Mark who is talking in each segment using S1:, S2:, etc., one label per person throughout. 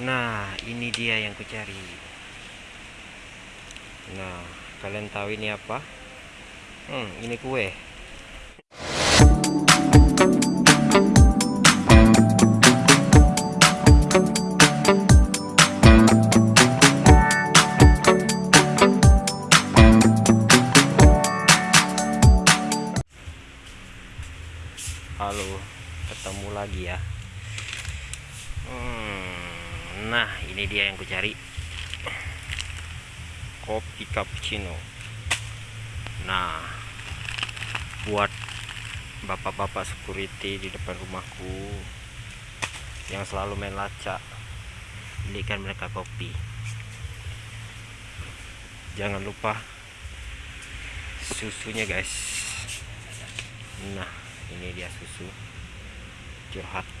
S1: Nah, ini dia yang kucari. Nah, kalian tahu ini apa? Hmm, ini kue. Halo, ketemu lagi ya. Hmm, nah, ini dia yang kucari. Kopi cappuccino. Nah, buat bapak-bapak security di depan rumahku yang selalu main lacak, belikan mereka kopi. Jangan lupa susunya, guys. Nah, ini dia susu curhat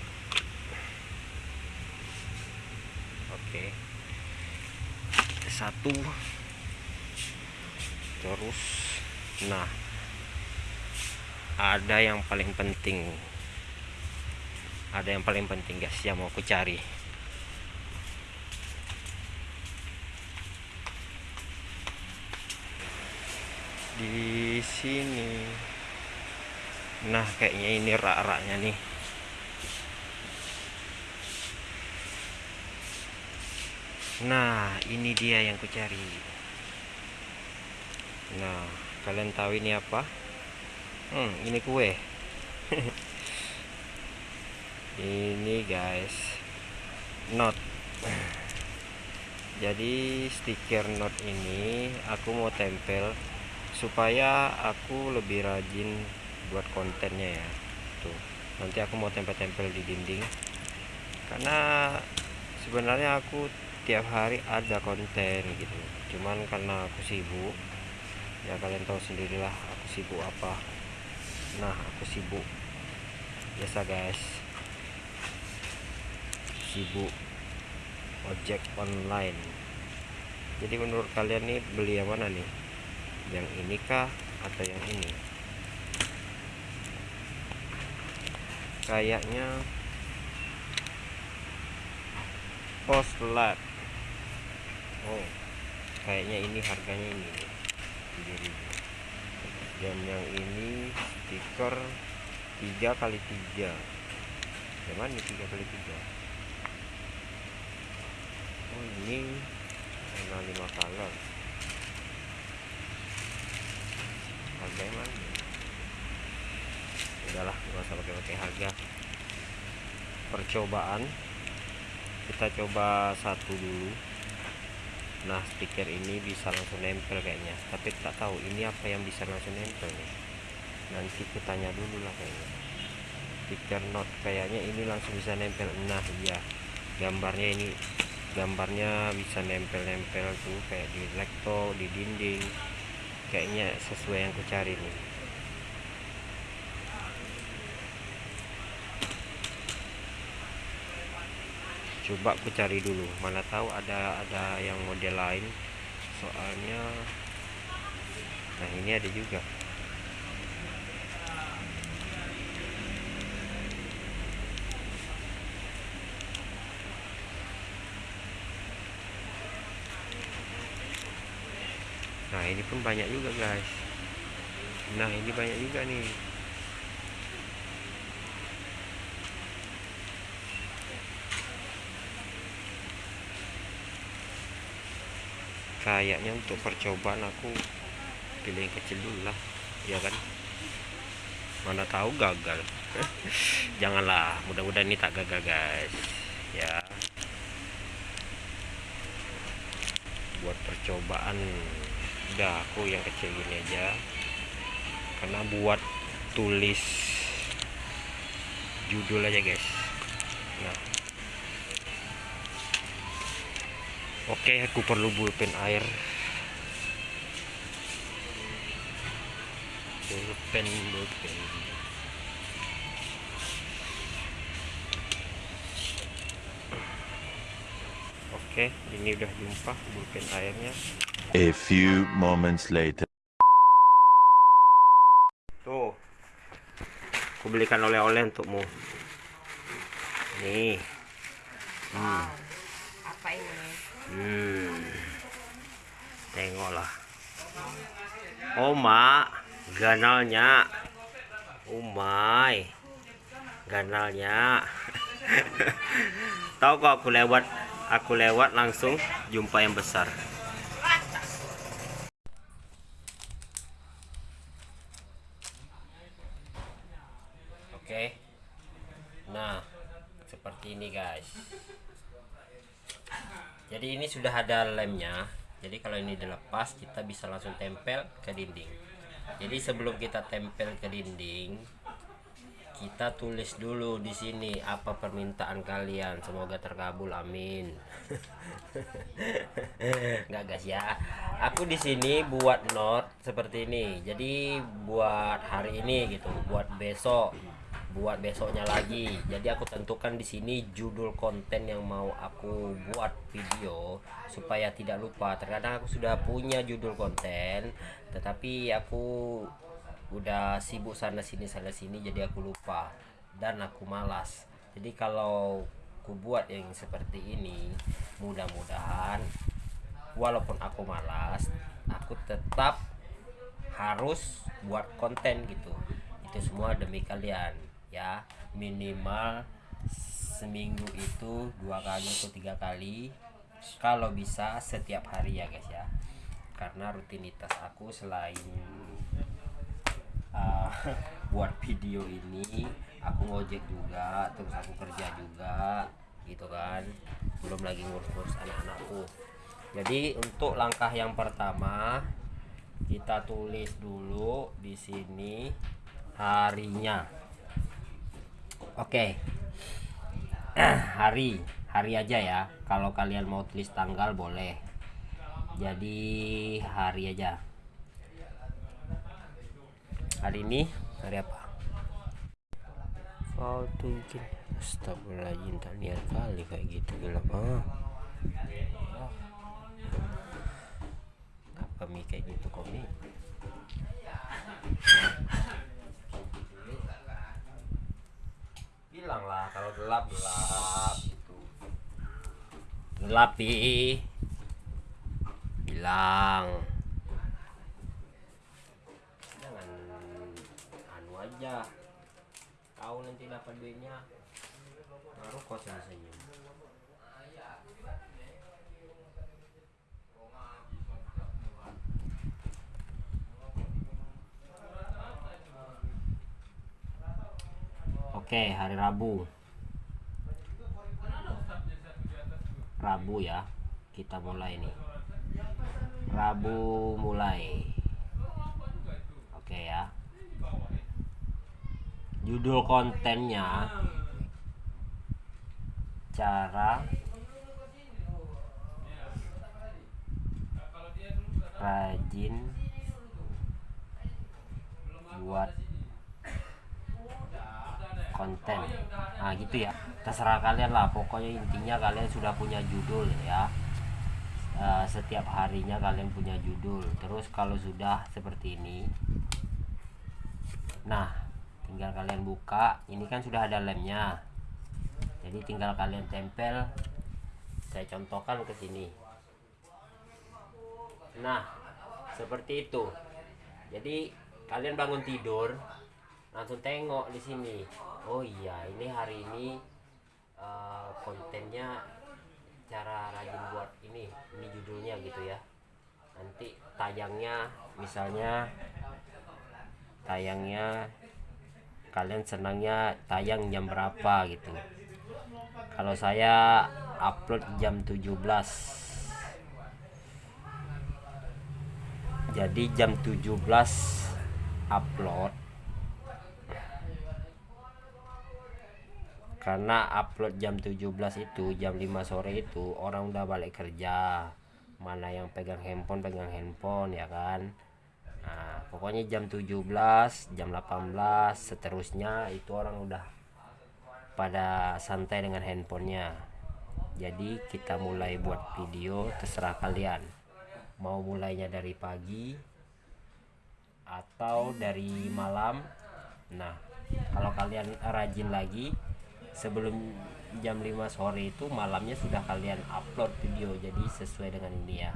S1: oke. Satu. Terus nah ada yang paling penting. Ada yang paling penting guys yang mau aku cari. Di sini. Nah kayaknya ini rak-raknya nih nah ini dia yang kucari nah kalian tahu ini apa? Hmm ini kue. Ini guys not jadi stiker not ini aku mau tempel supaya aku lebih rajin buat kontennya ya. Tuh nanti aku mau tempel-tempel di dinding. Karena sebenarnya aku tiap hari ada konten gitu. Cuman karena aku sibuk ya kalian tahu sendirilah aku sibuk apa. Nah aku sibuk. Biasa guys. Sibuk ojek online. Jadi menurut kalian nih beli yang mana nih? Yang ini kah atau yang ini? Kayaknya post lab oh kayaknya ini harganya ini nih dan yang ini stiker 3 kali 3 yang mana 3 kali 3 oh ini warna 5 color. Harganya mana udahlah nggak usah pakai-pakai harga. Percobaan. Kita coba satu dulu nah stiker ini bisa langsung nempel kayaknya. Tapi tak tahu ini apa yang bisa langsung nempel nih. Nanti kutanya dulu lah kayaknya. Stiker not kayaknya ini langsung bisa nempel. Nah iya. Gambarnya ini gambarnya bisa nempel-nempel tuh kayak di laptop di dinding. Kayaknya sesuai yang ku cari nih coba aku cari dulu. Mana tahu ada ada yang model lain. Soalnya nah ini ada juga. Nah ini pun banyak juga guys. Nah ini banyak juga nih kayaknya untuk percobaan aku pilih yang kecil dulu lah ya kan? Mana tahu gagal. Janganlah mudah-mudahan ini tak gagal guys. Ya. Buat percobaan udah aku yang kecil gini aja. Karena buat tulis judul aja guys. Nah Oke, aku perlu pulpen air. Pulpen, pulpen. Oke, ini udah jumpa pulpen airnya.
S2: A few moments later.
S1: Tuh. Aku belikan oleh-oleh untukmu. Nih. Hmm. Hmm. Tengoklah. Mak, ganalnya. My. Ganalnya. Tahu kok aku lewat aku lewat langsung jumpa yang besar. Oke. Nah, seperti ini, guys. Jadi ini sudah ada lemnya. Jadi kalau ini dilepas kita bisa langsung tempel ke dinding. Jadi sebelum kita tempel ke dinding, kita tulis dulu di sini apa permintaan kalian. Semoga terkabul, amin. Nggak guys ya. Aku di sini buat note seperti ini. Jadi buat hari ini gitu, buat besok buat besoknya lagi. Jadi aku tentukan di sini judul konten yang mau aku buat video supaya tidak lupa. Terkadang aku sudah punya judul konten tetapi aku udah sibuk sana sini sana sini jadi aku lupa dan aku malas. Jadi kalau aku buat yang seperti ini mudah-mudahan walaupun aku malas aku tetap harus buat konten gitu. Itu semua demi kalian ya minimal seminggu itu dua kali atau tiga kali kalau bisa setiap hari ya guys ya. Karena rutinitas aku selain uh, buat video ini aku ngojek juga terus aku kerja juga gitu kan. Belum lagi ngurus-ngurus anak-anakku. Jadi untuk langkah yang pertama kita tulis dulu di sini harinya Oke. hari, hari aja ya. Kalau kalian mau tulis tanggal boleh. Jadi hari aja. Hari ini hari apa? Kau tuh bikin Astagfirullahaladzim tak niat kali kayak gitu gelap ah. Apa mi kayak gitu kok bilang lah kalau gelap gelap gitu. Gelap pi. Bilang. Jangan anu aja. Kau nanti dapat duitnya. Baru kau senyum Oke, hari Rabu. Rabu ya. Kita mulai nih. Rabu mulai. Oke ya. Judul kontennya cara rajin buat konten. Nah gitu ya. Terserah kalian lah. Pokoknya intinya kalian sudah punya judul ya. Uh, setiap harinya kalian punya judul. Terus kalau sudah seperti ini. Nah tinggal kalian buka. Ini kan sudah ada lemnya. Jadi tinggal kalian tempel. Saya contohkan ke sini. Nah seperti itu. Jadi kalian bangun tidur langsung tengok di sini. Oh iya ini hari ini uh, kontennya cara rajin buat ini ini judulnya gitu ya. Nanti tayangnya misalnya tayangnya kalian senangnya tayang jam berapa gitu. Kalau saya upload jam 17 jadi jam 17 upload karena upload jam 17 itu jam 5 sore itu orang udah balik kerja. Mana yang pegang handphone pegang handphone ya kan? Nah pokoknya jam 17 jam 18 seterusnya itu orang udah pada santai dengan handphonenya. Jadi kita mulai buat video terserah kalian. Mau mulainya dari pagi atau dari malam. Nah kalau kalian rajin lagi sebelum jam 5 sore itu malamnya sudah kalian upload video jadi sesuai dengan ini ya.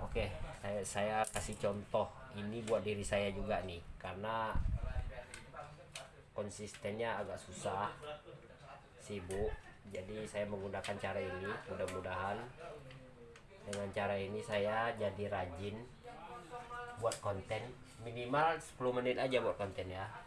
S1: Oke saya, saya kasih contoh. Ini buat diri saya juga nih karena konsistennya agak susah sibuk. Jadi saya menggunakan cara ini mudah-mudahan dengan cara ini saya jadi rajin buat konten. Minimal 10 menit aja buat konten ya